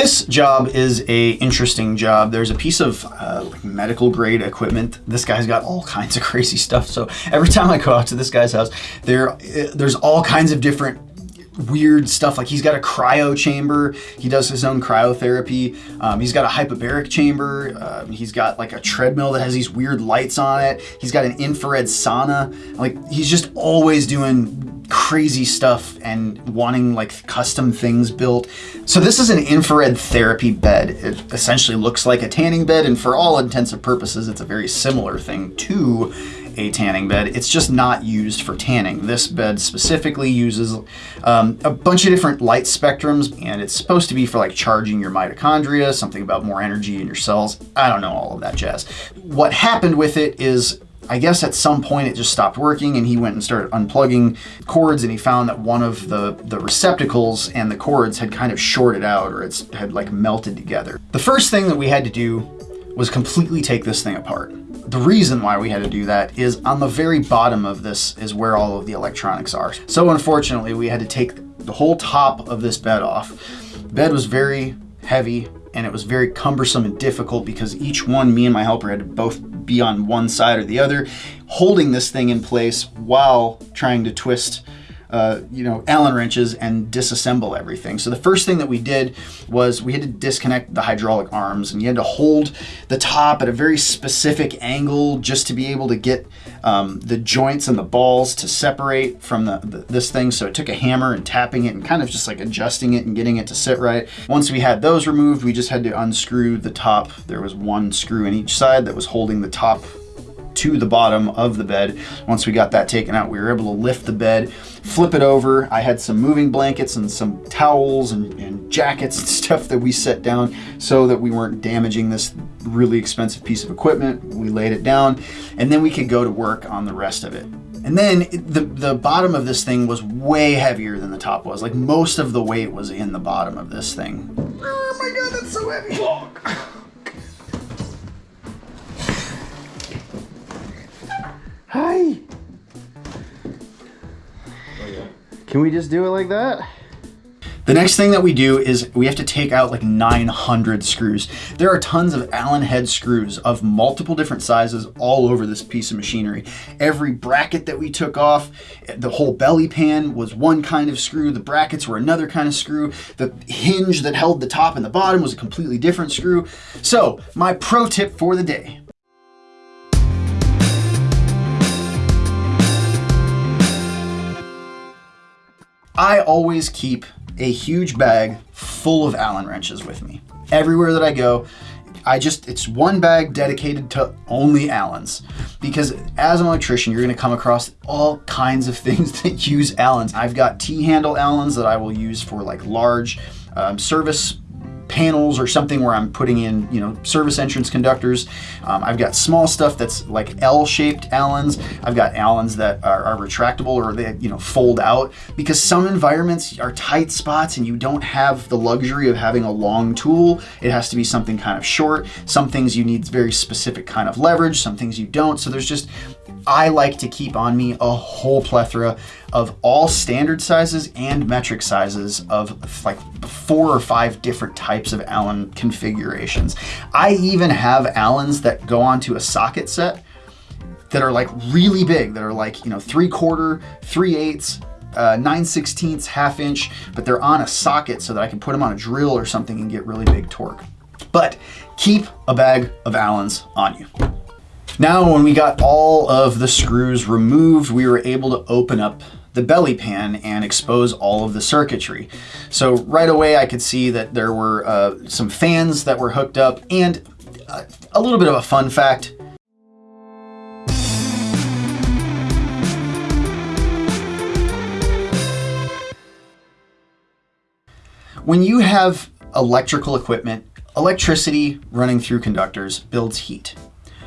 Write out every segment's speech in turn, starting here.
This job is a interesting job. There's a piece of uh, like medical grade equipment. This guy's got all kinds of crazy stuff. So every time I go out to this guy's house, there uh, there's all kinds of different weird stuff. Like he's got a cryo chamber. He does his own cryotherapy. Um, he's got a hyperbaric chamber. Uh, he's got like a treadmill that has these weird lights on it. He's got an infrared sauna. Like he's just always doing crazy stuff and wanting like custom things built. So this is an infrared therapy bed. It essentially looks like a tanning bed and for all intents and purposes, it's a very similar thing to a tanning bed. It's just not used for tanning. This bed specifically uses um, a bunch of different light spectrums and it's supposed to be for like charging your mitochondria, something about more energy in your cells. I don't know all of that jazz. What happened with it is I guess at some point it just stopped working and he went and started unplugging cords and he found that one of the, the receptacles and the cords had kind of shorted out or it's had like melted together. The first thing that we had to do was completely take this thing apart. The reason why we had to do that is on the very bottom of this is where all of the electronics are. So unfortunately, we had to take the whole top of this bed off. The bed was very heavy and it was very cumbersome and difficult because each one, me and my helper had to both be on one side or the other, holding this thing in place while trying to twist uh, you know, Allen wrenches and disassemble everything. So the first thing that we did was we had to disconnect the hydraulic arms and you had to hold the top at a very specific angle just to be able to get um, the joints and the balls to separate from the, the, this thing. So it took a hammer and tapping it and kind of just like adjusting it and getting it to sit right. Once we had those removed, we just had to unscrew the top. There was one screw in each side that was holding the top to the bottom of the bed. Once we got that taken out, we were able to lift the bed, flip it over. I had some moving blankets and some towels and, and jackets and stuff that we set down so that we weren't damaging this really expensive piece of equipment. We laid it down and then we could go to work on the rest of it. And then the, the bottom of this thing was way heavier than the top was. Like most of the weight was in the bottom of this thing. Oh my God, that's so heavy. Hi. Can we just do it like that? The next thing that we do is we have to take out like 900 screws. There are tons of Allen head screws of multiple different sizes all over this piece of machinery. Every bracket that we took off, the whole belly pan was one kind of screw, the brackets were another kind of screw, the hinge that held the top and the bottom was a completely different screw. So my pro tip for the day, I always keep a huge bag full of Allen wrenches with me. Everywhere that I go, I just, it's one bag dedicated to only Allens. Because as an electrician, you're gonna come across all kinds of things that use Allens. I've got T-handle Allens that I will use for like large um, service panels or something where I'm putting in, you know, service entrance conductors. Um, I've got small stuff that's like L-shaped Allens. I've got Allens that are, are, retractable or they, you know, fold out because some environments are tight spots and you don't have the luxury of having a long tool. It has to be something kind of short. Some things you need very specific kind of leverage, some things you don't. So there's just, I like to keep on me a whole plethora of all standard sizes and metric sizes of like four or five different types of Allen configurations. I even have Allens that go onto a socket set that are like really big, that are like, you know, three quarter, three eighths, uh, 9 sixteenths, half inch, but they're on a socket so that I can put them on a drill or something and get really big torque. But keep a bag of Allens on you. Now, when we got all of the screws removed, we were able to open up the belly pan and expose all of the circuitry. So right away I could see that there were uh, some fans that were hooked up and uh, a little bit of a fun fact. When you have electrical equipment, electricity running through conductors builds heat.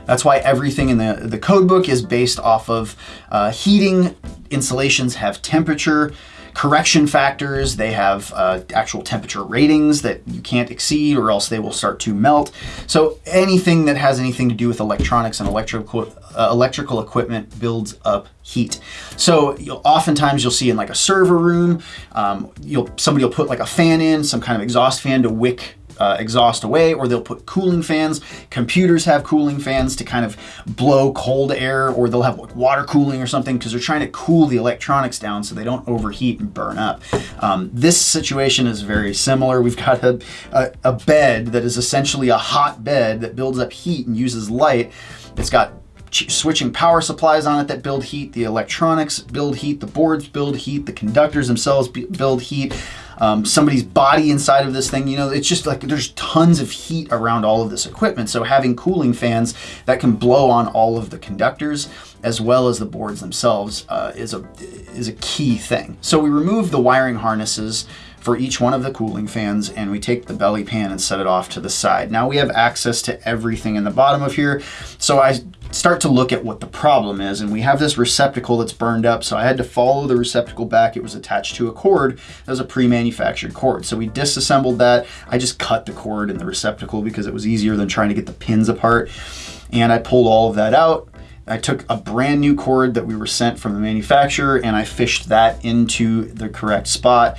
That's why everything in the, the code book is based off of uh, heating, installations have temperature, correction factors, they have uh, actual temperature ratings that you can't exceed or else they will start to melt. So anything that has anything to do with electronics and electrical uh, electrical equipment builds up heat. So you'll, oftentimes you'll see in like a server room, um, you'll somebody will put like a fan in, some kind of exhaust fan to wick uh, exhaust away, or they'll put cooling fans. Computers have cooling fans to kind of blow cold air, or they'll have like water cooling or something because they're trying to cool the electronics down so they don't overheat and burn up. Um, this situation is very similar. We've got a, a, a bed that is essentially a hot bed that builds up heat and uses light. It's got switching power supplies on it that build heat, the electronics build heat, the boards build heat, the conductors themselves build heat um, somebody's body inside of this thing. You know, it's just like there's tons of heat around all of this equipment. So having cooling fans that can blow on all of the conductors as well as the boards themselves uh, is a is a key thing. So we remove the wiring harnesses for each one of the cooling fans and we take the belly pan and set it off to the side. Now we have access to everything in the bottom of here. So I start to look at what the problem is and we have this receptacle that's burned up so I had to follow the receptacle back. It was attached to a cord that was a pre-manufactured cord. So we disassembled that. I just cut the cord in the receptacle because it was easier than trying to get the pins apart. And I pulled all of that out. I took a brand new cord that we were sent from the manufacturer and I fished that into the correct spot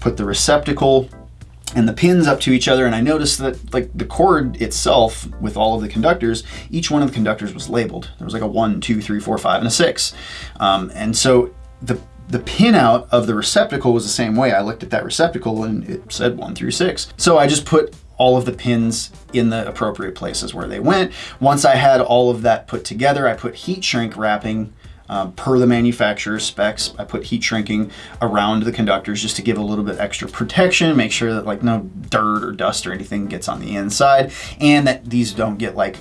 put the receptacle and the pins up to each other and I noticed that like the cord itself with all of the conductors, each one of the conductors was labeled. There was like a one, two, three, four, five, and a six. Um, and so the the pin out of the receptacle was the same way. I looked at that receptacle and it said one through six. So I just put all of the pins in the appropriate places where they went. Once I had all of that put together, I put heat shrink wrapping um, per the manufacturer's specs. I put heat shrinking around the conductors just to give a little bit extra protection, make sure that like no dirt or dust or anything gets on the inside, and that these don't get like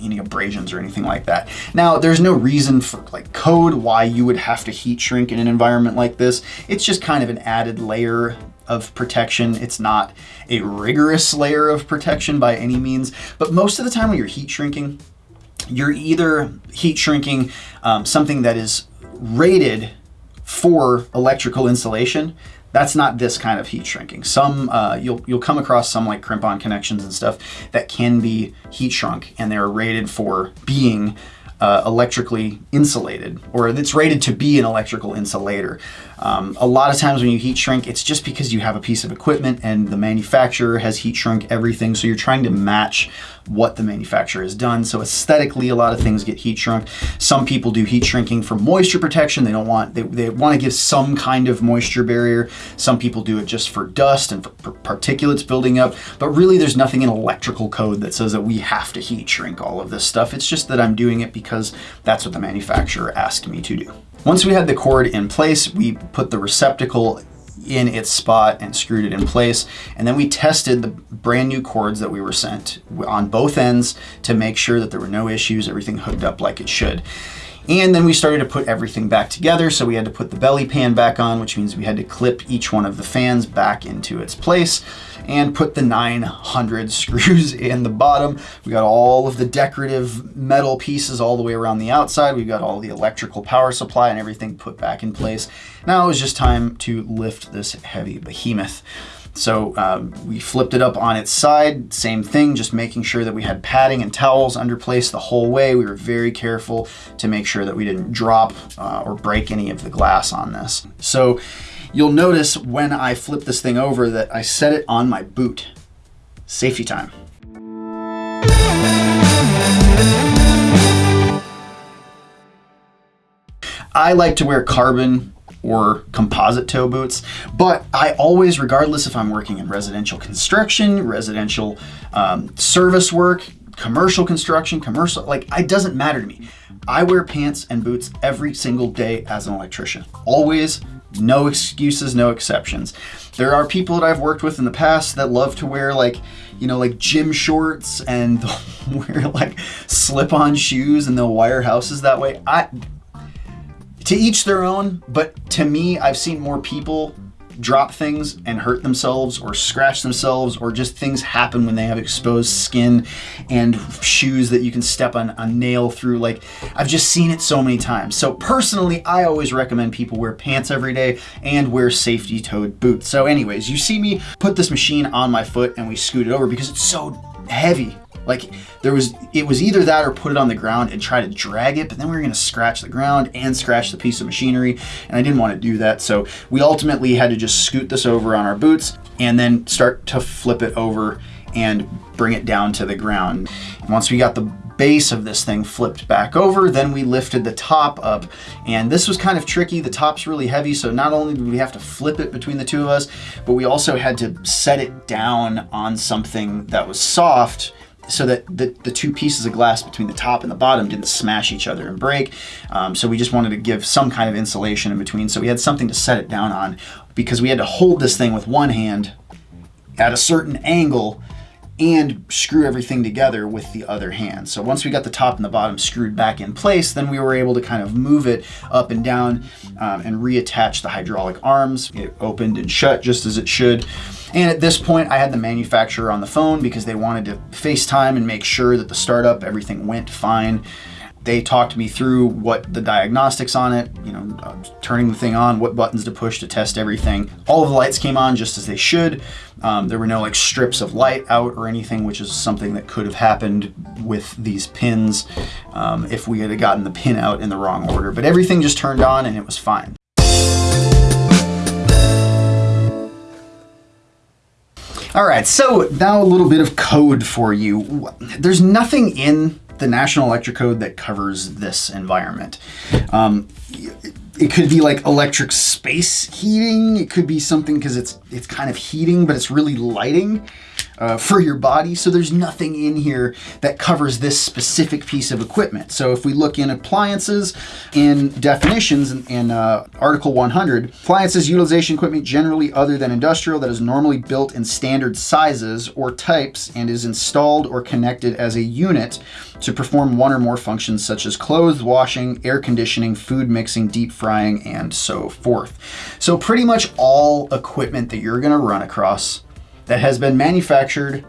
any abrasions or anything like that. Now, there's no reason for like code why you would have to heat shrink in an environment like this. It's just kind of an added layer of protection. It's not a rigorous layer of protection by any means, but most of the time when you're heat shrinking, you're either heat shrinking um, something that is rated for electrical insulation. That's not this kind of heat shrinking. Some uh, you'll you'll come across some like crimp-on connections and stuff that can be heat shrunk and they're rated for being uh, electrically insulated or it's rated to be an electrical insulator. Um, a lot of times when you heat shrink, it's just because you have a piece of equipment and the manufacturer has heat shrunk everything. So you're trying to match what the manufacturer has done. So aesthetically, a lot of things get heat shrunk. Some people do heat shrinking for moisture protection. They don't want, they, they want to give some kind of moisture barrier. Some people do it just for dust and for particulates building up. But really there's nothing in electrical code that says that we have to heat shrink all of this stuff. It's just that I'm doing it because that's what the manufacturer asked me to do. Once we had the cord in place, we put the receptacle in its spot and screwed it in place. And then we tested the brand new cords that we were sent on both ends to make sure that there were no issues, everything hooked up like it should. And then we started to put everything back together. So we had to put the belly pan back on, which means we had to clip each one of the fans back into its place and put the 900 screws in the bottom. We got all of the decorative metal pieces all the way around the outside. We've got all the electrical power supply and everything put back in place. Now it was just time to lift this heavy behemoth. So um, we flipped it up on its side, same thing, just making sure that we had padding and towels under place the whole way. We were very careful to make sure that we didn't drop uh, or break any of the glass on this. So you'll notice when I flip this thing over that I set it on my boot. Safety time. I like to wear carbon or composite toe boots. But I always, regardless if I'm working in residential construction, residential um, service work, commercial construction, commercial, like it doesn't matter to me. I wear pants and boots every single day as an electrician. Always, no excuses, no exceptions. There are people that I've worked with in the past that love to wear like, you know, like gym shorts and wear like slip-on shoes and they'll wire houses that way. I to each their own, but to me, I've seen more people drop things and hurt themselves or scratch themselves or just things happen when they have exposed skin and shoes that you can step on a nail through. Like I've just seen it so many times. So personally, I always recommend people wear pants every day and wear safety toed boots. So anyways, you see me put this machine on my foot and we scoot it over because it's so heavy. Like there was, it was either that or put it on the ground and try to drag it, but then we were gonna scratch the ground and scratch the piece of machinery, and I didn't want to do that. So we ultimately had to just scoot this over on our boots and then start to flip it over and bring it down to the ground. And once we got the base of this thing flipped back over, then we lifted the top up. And this was kind of tricky. The top's really heavy, so not only did we have to flip it between the two of us, but we also had to set it down on something that was soft so that the, the two pieces of glass between the top and the bottom didn't smash each other and break. Um, so we just wanted to give some kind of insulation in between. So we had something to set it down on because we had to hold this thing with one hand at a certain angle and screw everything together with the other hand. So once we got the top and the bottom screwed back in place, then we were able to kind of move it up and down um, and reattach the hydraulic arms. It opened and shut just as it should. And at this point, I had the manufacturer on the phone because they wanted to FaceTime and make sure that the startup, everything went fine they talked me through what the diagnostics on it, you know, uh, turning the thing on, what buttons to push to test everything. All of the lights came on just as they should. Um, there were no like strips of light out or anything, which is something that could have happened with these pins um, if we had gotten the pin out in the wrong order. But everything just turned on and it was fine. All right, so now a little bit of code for you. There's nothing in the National Electric Code that covers this environment. Um, it could be like electric space heating. It could be something because it's it's kind of heating, but it's really lighting uh, for your body. So there's nothing in here that covers this specific piece of equipment. So if we look in appliances in definitions in, in uh, Article 100, appliances utilization equipment generally other than industrial that is normally built in standard sizes or types and is installed or connected as a unit to perform one or more functions such as clothes washing, air conditioning, food mixing, deep frying, and so forth. So pretty much all equipment that you're gonna run across that has been manufactured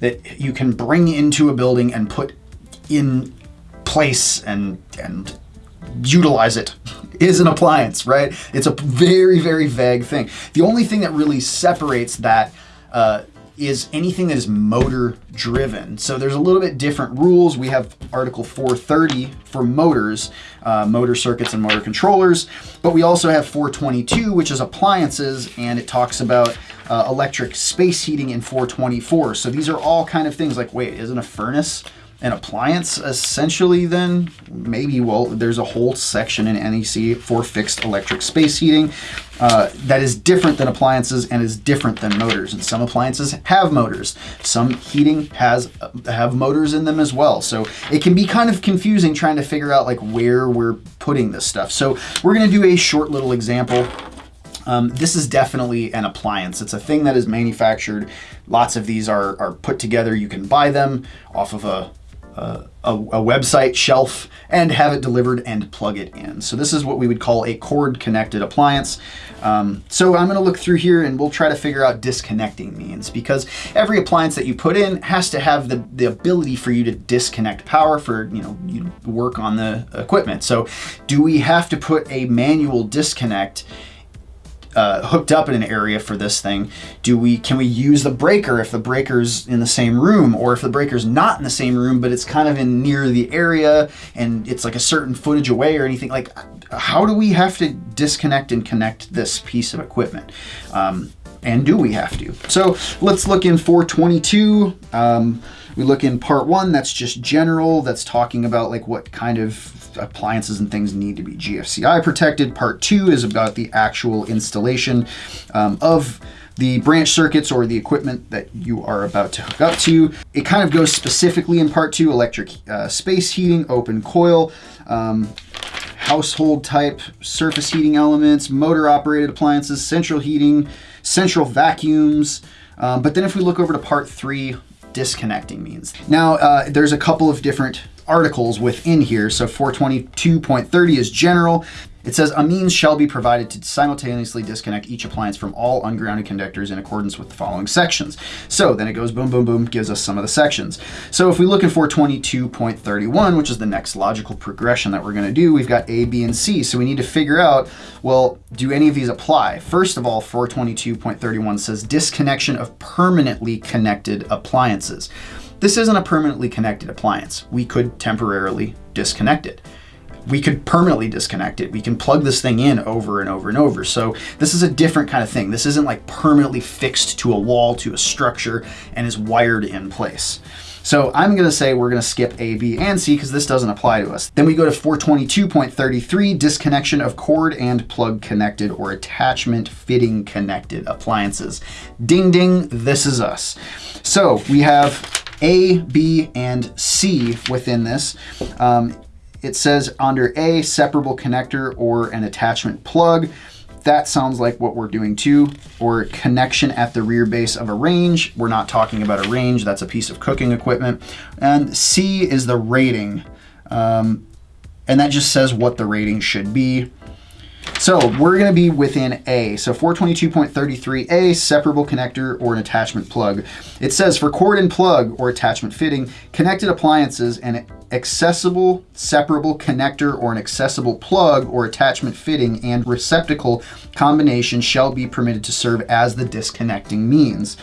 that you can bring into a building and put in place and and utilize it is an appliance, right? It's a very, very vague thing. The only thing that really separates that uh, is anything that is motor driven. So there's a little bit different rules. We have Article 430 for motors, uh, motor circuits and motor controllers, but we also have 422, which is appliances, and it talks about uh, electric space heating in 424. So these are all kind of things like, wait, isn't a furnace an appliance essentially then? Maybe well there's a whole section in NEC for fixed electric space heating uh, that is different than appliances and is different than motors. And some appliances have motors. Some heating has uh, have motors in them as well. So it can be kind of confusing trying to figure out like where we're putting this stuff. So we're going to do a short little example um, this is definitely an appliance. It's a thing that is manufactured. Lots of these are, are put together. You can buy them off of a, a, a, website shelf and have it delivered and plug it in. So this is what we would call a cord connected appliance. Um, so I'm gonna look through here and we'll try to figure out disconnecting means because every appliance that you put in has to have the, the ability for you to disconnect power for, you know, you work on the equipment. So do we have to put a manual disconnect uh, hooked up in an area for this thing, do we can we use the breaker if the breaker's in the same room or if the breaker's not in the same room but it's kind of in near the area and it's like a certain footage away or anything like how do we have to disconnect and connect this piece of equipment? Um, and do we have to? So let's look in 422. Um, we look in part one, that's just general. That's talking about like what kind of appliances and things need to be GFCI protected. Part two is about the actual installation um, of the branch circuits or the equipment that you are about to hook up to. It kind of goes specifically in part two, electric uh, space heating, open coil, um, household type surface heating elements, motor operated appliances, central heating, central vacuums. Um, but then if we look over to part three, disconnecting means. Now, uh, there's a couple of different articles within here. So 422.30 is general. It says a means shall be provided to simultaneously disconnect each appliance from all ungrounded conductors in accordance with the following sections. So then it goes boom, boom, boom, gives us some of the sections. So if we look at 422.31, which is the next logical progression that we're going to do, we've got A, B, and C. So we need to figure out, well, do any of these apply? First of all, 422.31 says disconnection of permanently connected appliances. This isn't a permanently connected appliance. We could temporarily disconnect it we could permanently disconnect it. We can plug this thing in over and over and over. So this is a different kind of thing. This isn't like permanently fixed to a wall, to a structure, and is wired in place. So I'm gonna say we're gonna skip A, B, and C because this doesn't apply to us. Then we go to 422.33, disconnection of cord and plug connected or attachment fitting connected appliances. Ding ding, this is us. So we have A, B, and C within this. Um, it says under A, separable connector or an attachment plug. That sounds like what we're doing too. Or connection at the rear base of a range. We're not talking about a range, that's a piece of cooking equipment. And C is the rating. Um, and that just says what the rating should be. So we're gonna be within A. So 422.33A, separable connector or an attachment plug. It says for cord and plug or attachment fitting, connected appliances and accessible separable connector or an accessible plug or attachment fitting and receptacle combination shall be permitted to serve as the disconnecting means.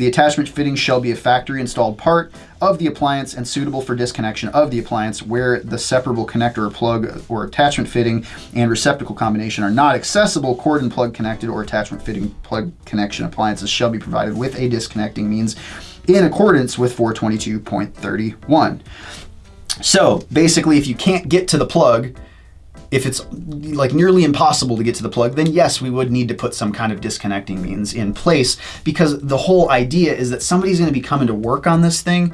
The attachment fitting shall be a factory installed part of the appliance and suitable for disconnection of the appliance where the separable connector or plug or attachment fitting and receptacle combination are not accessible, cord and plug connected or attachment fitting plug connection appliances shall be provided with a disconnecting means in accordance with 422.31. So basically, if you can't get to the plug, if it's like nearly impossible to get to the plug, then yes, we would need to put some kind of disconnecting means in place because the whole idea is that somebody's going to be coming to work on this thing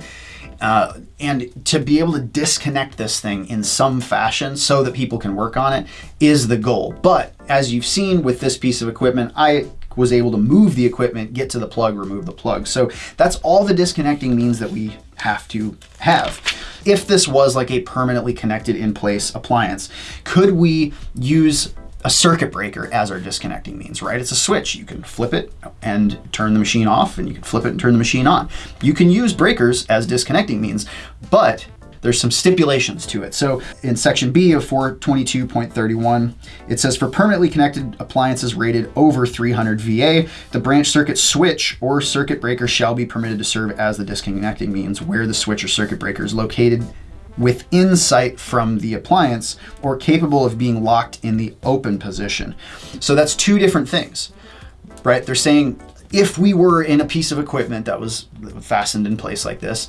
uh, and to be able to disconnect this thing in some fashion so that people can work on it is the goal. But as you've seen with this piece of equipment, I was able to move the equipment, get to the plug, remove the plug. So that's all the disconnecting means that we have to have if this was like a permanently connected in place appliance, could we use a circuit breaker as our disconnecting means, right? It's a switch. You can flip it and turn the machine off, and you can flip it and turn the machine on. You can use breakers as disconnecting means, but there's some stipulations to it. So in section B of 422.31, it says for permanently connected appliances rated over 300 VA, the branch circuit switch or circuit breaker shall be permitted to serve as the disconnecting means where the switch or circuit breaker is located within sight from the appliance or capable of being locked in the open position. So that's two different things, right? They're saying if we were in a piece of equipment that was fastened in place like this,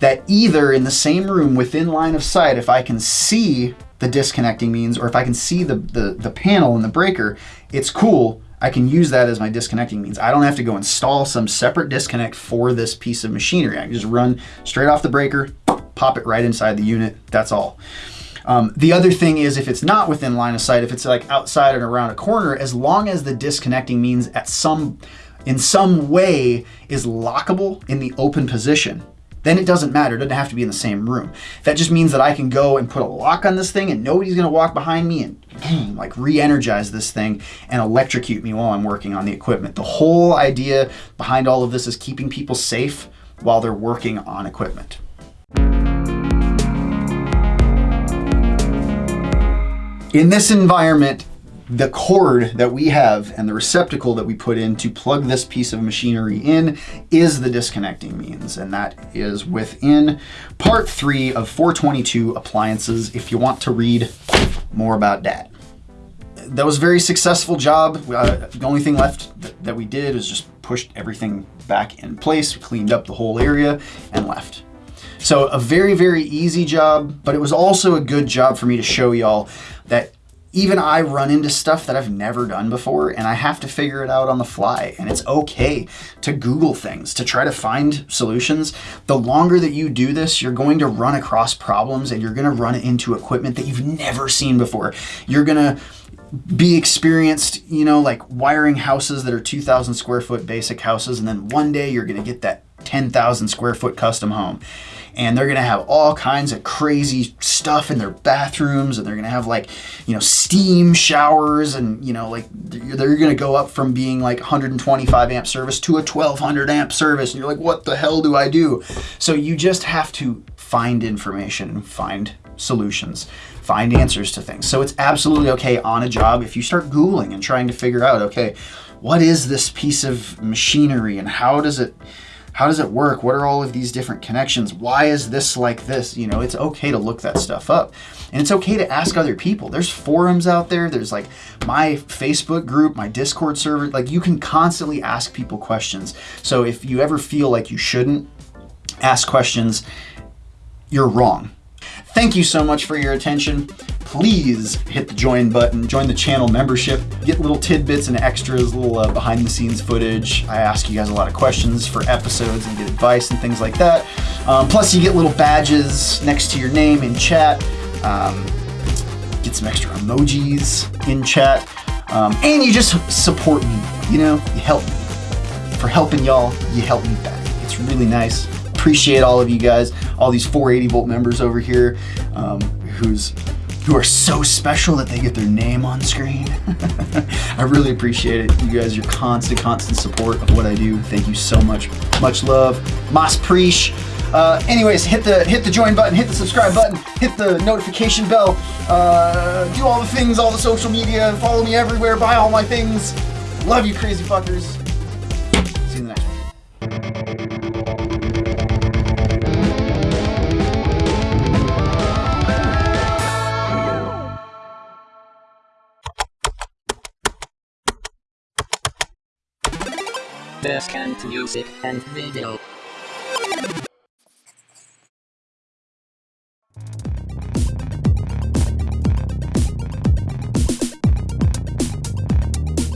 that either in the same room within line of sight, if I can see the disconnecting means, or if I can see the, the, the panel and the breaker, it's cool. I can use that as my disconnecting means. I don't have to go install some separate disconnect for this piece of machinery. I can just run straight off the breaker, pop it right inside the unit. That's all. Um, the other thing is if it's not within line of sight, if it's like outside and around a corner, as long as the disconnecting means at some, in some way is lockable in the open position, then it doesn't matter. It doesn't have to be in the same room. That just means that I can go and put a lock on this thing and nobody's gonna walk behind me and boom, like re-energize this thing and electrocute me while I'm working on the equipment. The whole idea behind all of this is keeping people safe while they're working on equipment. In this environment, the cord that we have and the receptacle that we put in to plug this piece of machinery in is the disconnecting means. And that is within part three of 422 appliances if you want to read more about that. That was a very successful job. Uh, the only thing left th that we did is just pushed everything back in place, cleaned up the whole area and left. So a very, very easy job, but it was also a good job for me to show y'all that even I run into stuff that I've never done before and I have to figure it out on the fly. And it's okay to Google things, to try to find solutions. The longer that you do this, you're going to run across problems and you're going to run into equipment that you've never seen before. You're going to be experienced, you know, like wiring houses that are 2,000 square foot basic houses. And then one day you're going to get that 10,000 square foot custom home and they're gonna have all kinds of crazy stuff in their bathrooms and they're gonna have like you know steam showers and you know like they're gonna go up from being like 125 amp service to a 1200 amp service and you're like what the hell do i do? So you just have to find information and find solutions find answers to things. So it's absolutely okay on a job if you start googling and trying to figure out okay what is this piece of machinery and how does it how does it work? What are all of these different connections? Why is this like this? You know, it's okay to look that stuff up. And it's okay to ask other people. There's forums out there. There's like my Facebook group, my Discord server. Like you can constantly ask people questions. So if you ever feel like you shouldn't ask questions, you're wrong. Thank you so much for your attention please hit the join button, join the channel membership, get little tidbits and extras, little uh, behind the scenes footage. I ask you guys a lot of questions for episodes and get advice and things like that. Um, plus you get little badges next to your name in chat. Um, get some extra emojis in chat. Um, and you just support me, you know, you help me. For helping y'all, you help me back. It's really nice. Appreciate all of you guys, all these 480 volt members over here um, who's who are so special that they get their name on screen. I really appreciate it. You guys, your constant, constant support of what I do. Thank you so much. Much love. Mas Preach. Uh, anyways, hit the hit the join button, hit the subscribe button, hit the notification bell, uh, do all the things, all the social media, follow me everywhere, buy all my things. Love you, crazy fuckers. Best music and video.